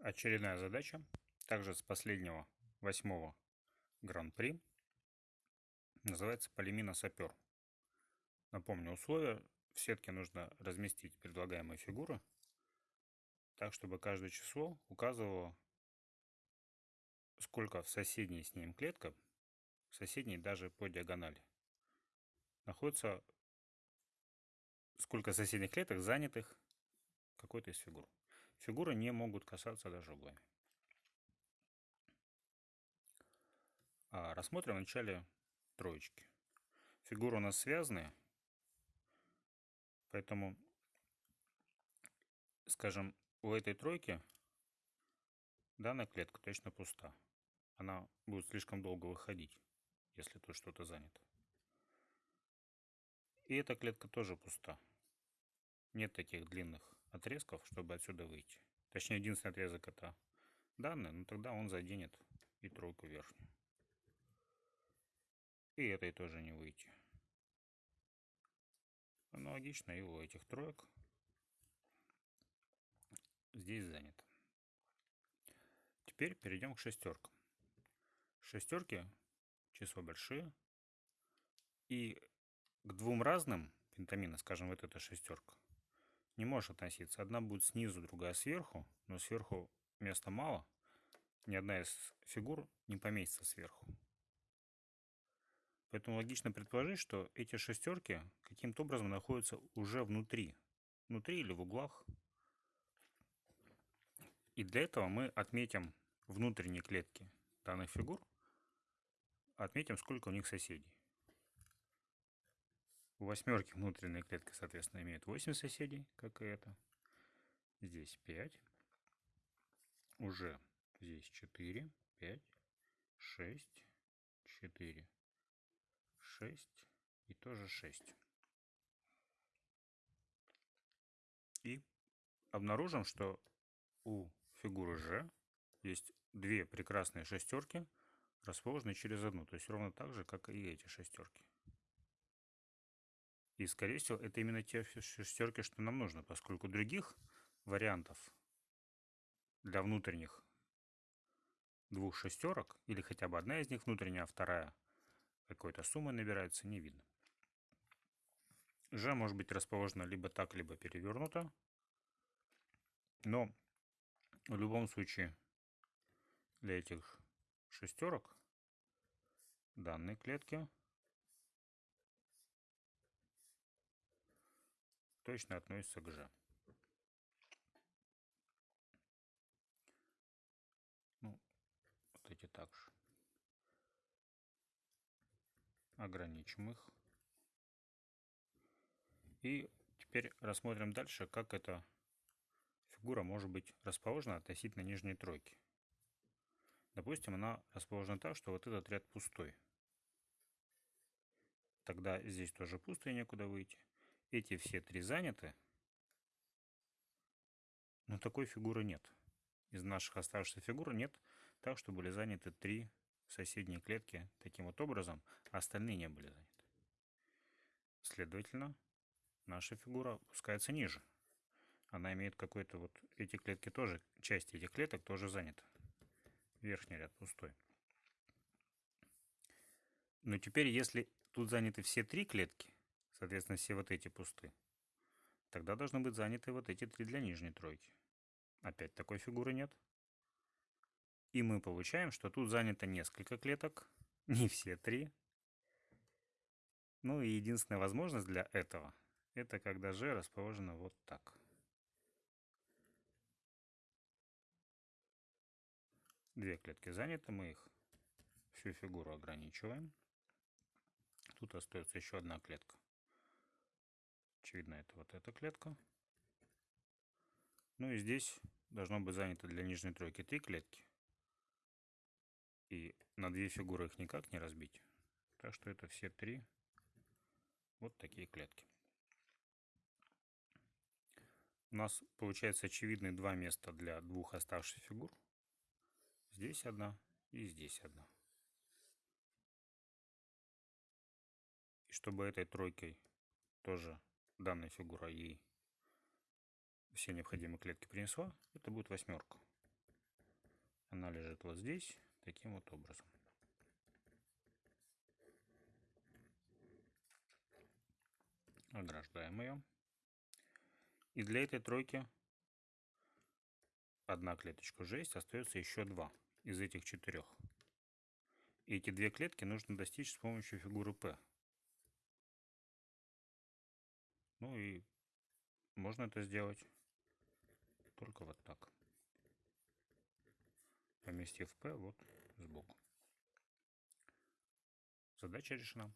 Очередная задача, также с последнего восьмого гран-при, называется полимина сапер. Напомню условия. В сетке нужно разместить предлагаемые фигуры так, чтобы каждое число указывало, сколько в соседней с ним клетка, в соседней даже по диагонали, находится, сколько соседних клеток занятых какой-то из фигур. Фигуры не могут касаться даже углами. А рассмотрим вначале троечки. Фигуры у нас связаны, поэтому, скажем, у этой тройки данная клетка точно пуста. Она будет слишком долго выходить, если тут что-то занято. И эта клетка тоже пуста. Нет таких длинных отрезков, чтобы отсюда выйти. Точнее, единственный отрезок это данные, но тогда он заденет и тройку верхнюю. И этой тоже не выйти. Аналогично и у этих троек здесь занято. Теперь перейдем к шестеркам. Шестерки число большие. И к двум разным пентамина, скажем, вот эта шестерка, не может относиться. Одна будет снизу, другая сверху, но сверху места мало. Ни одна из фигур не поместится сверху. Поэтому логично предположить, что эти шестерки каким-то образом находятся уже внутри. Внутри или в углах. И для этого мы отметим внутренние клетки данных фигур. Отметим, сколько у них соседей. У восьмерки внутренняя клетка, соответственно, имеет 8 соседей, как и это. Здесь 5. Уже здесь 4, 5, 6, 4, 6 и тоже 6. И обнаружим, что у фигуры G есть две прекрасные шестерки, расположенные через одну, то есть ровно так же, как и эти шестерки. И, скорее всего, это именно те шестерки, что нам нужно, поскольку других вариантов для внутренних двух шестерок, или хотя бы одна из них внутренняя, а вторая какой-то суммы набирается, не видно. Ж может быть расположена либо так, либо перевернуто. Но в любом случае для этих шестерок данной клетки точно относится к G. Ну, вот эти также. Ограничим их. И теперь рассмотрим дальше, как эта фигура может быть расположена относительно нижней тройки. Допустим, она расположена так, что вот этот ряд пустой. Тогда здесь тоже пусто и некуда выйти эти все три заняты, но такой фигуры нет. Из наших оставшихся фигур нет так, что были заняты три соседние клетки таким вот образом, а остальные не были заняты. Следовательно, наша фигура опускается ниже. Она имеет какой-то вот... Эти клетки тоже, часть этих клеток тоже заняты. Верхний ряд пустой. Но теперь, если тут заняты все три клетки, Соответственно, все вот эти пусты. Тогда должны быть заняты вот эти три для нижней тройки. Опять такой фигуры нет. И мы получаем, что тут занято несколько клеток, не все три. Ну и единственная возможность для этого, это когда G расположено вот так. Две клетки заняты, мы их всю фигуру ограничиваем. Тут остается еще одна клетка. Очевидно, это вот эта клетка. Ну и здесь должно быть занято для нижней тройки три клетки. И на две фигуры их никак не разбить. Так что это все три вот такие клетки. У нас получается очевидные два места для двух оставшихся фигур. Здесь одна и здесь одна. И чтобы этой тройкой тоже данная фигура ей все необходимые клетки принесла, это будет восьмерка. Она лежит вот здесь, таким вот образом. Ограждаем ее. И для этой тройки одна клеточка уже есть, остается еще два из этих четырех. Эти две клетки нужно достичь с помощью фигуры P. Ну и можно это сделать только вот так. Поместив P вот сбоку. Задача решена.